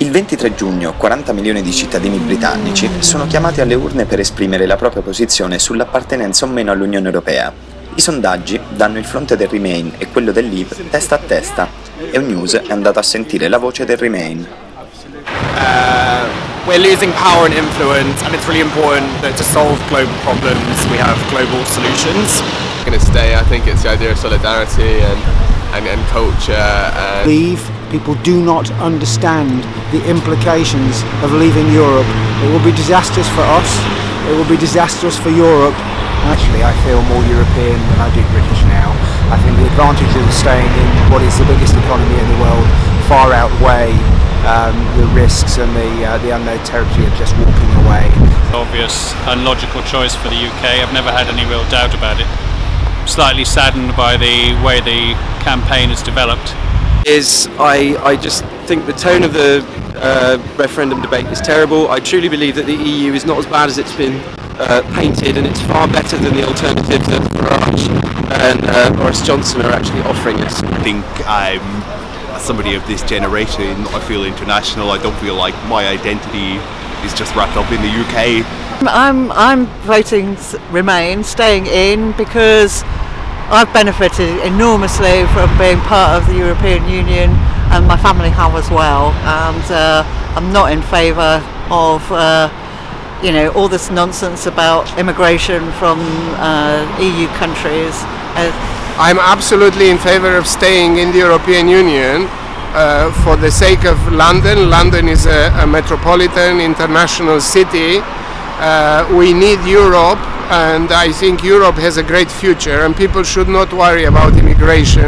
Il 23 giugno 40 milioni di cittadini britannici sono chiamati alle urne per esprimere la propria posizione sull'appartenenza o meno all'Unione Europea. I sondaggi danno il fronte del Remain e quello del Leave testa a testa e News è andato a sentire la voce del Remain. Uh, we're losing power and influence and it's really important that to solve global problems we have global solutions. I'm going to stay, I think it's the idea of solidarity and, and, and culture. And Leave People do not understand the implications of leaving Europe. It will be disastrous for us, it will be disastrous for Europe. Actually, I feel more European than I do British now. I think the advantages of staying in what is the biggest economy in the world far outweigh um, the risks and the, uh, the unknown territory of just walking away. Obvious and logical choice for the UK. I've never had any real doubt about it. I'm Slightly saddened by the way the campaign has developed is I, I just think the tone of the uh, referendum debate is terrible. I truly believe that the EU is not as bad as it's been uh, painted and it's far better than the alternatives that Farage and uh, Boris Johnson are actually offering us. I think I'm somebody of this generation. I feel international. I don't feel like my identity is just wrapped up in the UK. I'm, I'm voting Remain, staying in because I've benefited enormously from being part of the European Union and my family have as well and uh, I'm not in favour of uh, you know all this nonsense about immigration from uh, EU countries. Uh, I'm absolutely in favour of staying in the European Union uh, for the sake of London. London is a, a metropolitan international city. Uh, we need Europe and I think Europe has a great future and people should not worry about immigration.